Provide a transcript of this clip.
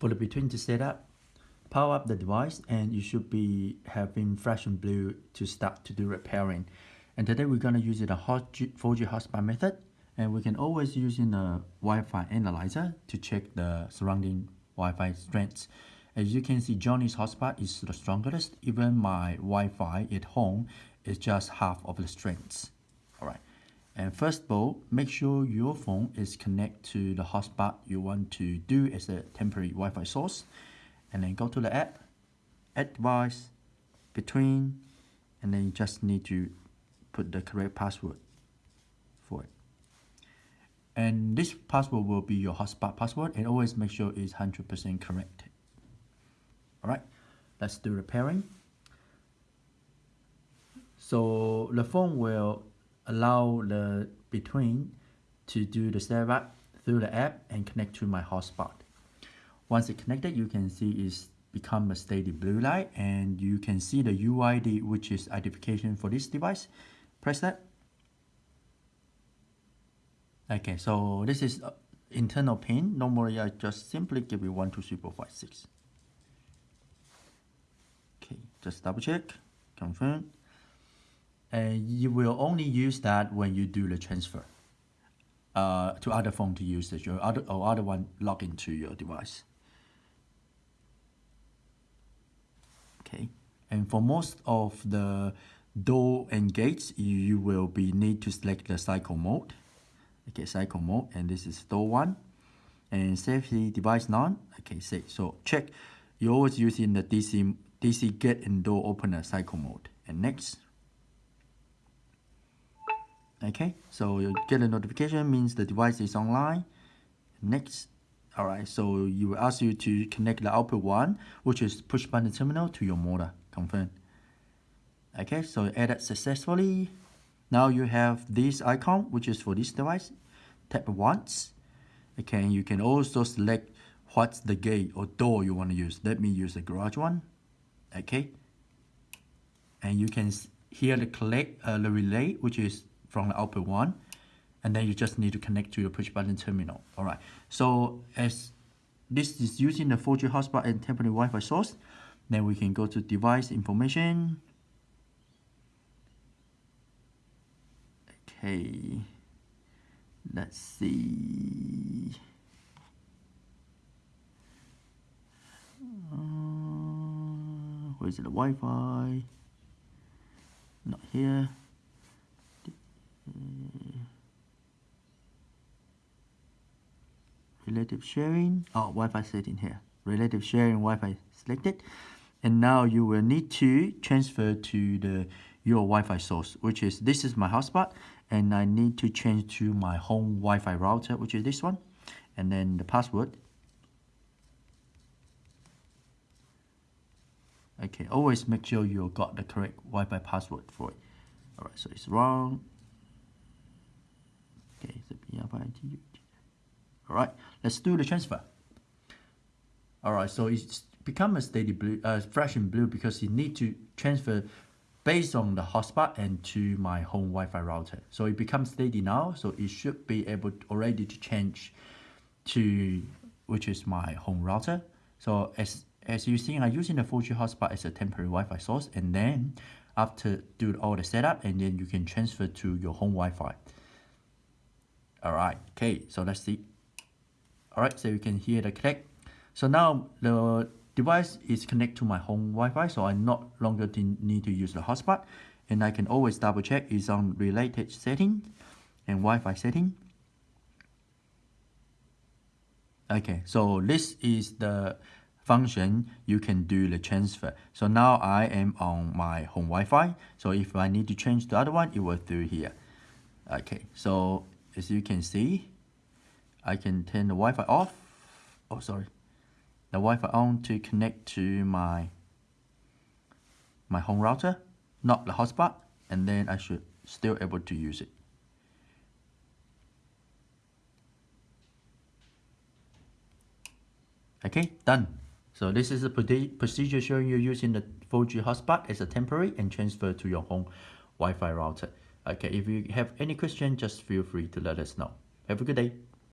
For the between to setup, power up the device and you should be having flash and blue to start to do repairing. And today we're going to use the 4G hotspot method and we can always use in a Wi-Fi analyzer to check the surrounding Wi-Fi strengths. As you can see, Johnny's hotspot is the strongest. Even my Wi-Fi at home is just half of the strengths. All right. And first of all, make sure your phone is connected to the hotspot you want to do as a temporary Wi-Fi source. And then go to the app, add device, between, and then you just need to put the correct password for it. And this password will be your hotspot password and always make sure it's 100% correct. All right, let's do the pairing. So the phone will allow the between to do the setup through the app and connect to my hotspot. Once it's connected, you can see it's become a steady blue light and you can see the UID which is identification for this device. Press that. Okay, so this is uh, internal pin. Normally I just simply give you 1, 2, 3, 4, 5, 6. Okay, just double check, confirm and you will only use that when you do the transfer uh, to other phone to use it, your other or other one log into your device. Okay, and for most of the door and gates, you will be need to select the cycle mode. Okay, cycle mode, and this is door one, and safety device none. Okay, say so check. You always using the DC DC gate and door opener cycle mode, and next okay so you get a notification means the device is online. Next all right so you will ask you to connect the output one which is push button terminal to your motor confirm. Okay so added successfully. Now you have this icon which is for this device. Tap once. Okay you can also select what's the gate or door you want to use. Let me use the garage one. Okay. And you can hear the collect uh, the relay which is from the output one and then you just need to connect to your push button terminal. All right. So as this is using the 4G hotspot and temporary Wi-Fi source then we can go to device information. Okay. Let's see. Uh, where is it? The Wi-Fi. Not here relative sharing. Oh Wi-Fi setting here. Relative sharing Wi-Fi selected. And now you will need to transfer to the your Wi-Fi source which is this is my hotspot and I need to change to my home Wi-Fi router which is this one. And then the password. Okay always make sure you got the correct Wi-Fi password for it. Alright so it's wrong. Okay so all right, let's do the transfer. All right, so it's become a steady blue, uh, fresh and blue because you need to transfer based on the hotspot and to my home Wi-Fi router. So it becomes steady now, so it should be able to, already to change to which is my home router. So as as you see, I'm using the 4G hotspot as a temporary Wi-Fi source, and then after do all the setup, and then you can transfer to your home Wi-Fi. All right, okay, so let's see. All right, so you can hear the click. So now the device is connected to my home Wi-Fi, so I not longer need to use the hotspot. And I can always double check is on related setting and Wi-Fi setting. Okay, so this is the function you can do the transfer. So now I am on my home Wi-Fi. So if I need to change the other one, it will through here. Okay, so as you can see, I can turn the Wi-Fi off. Oh, sorry. The Wi-Fi on to connect to my my home router, not the hotspot, and then I should still able to use it. Okay, done. So this is a procedure showing you using the 4G hotspot as a temporary and transfer to your home Wi-Fi router. Okay, if you have any question, just feel free to let us know. Have a good day.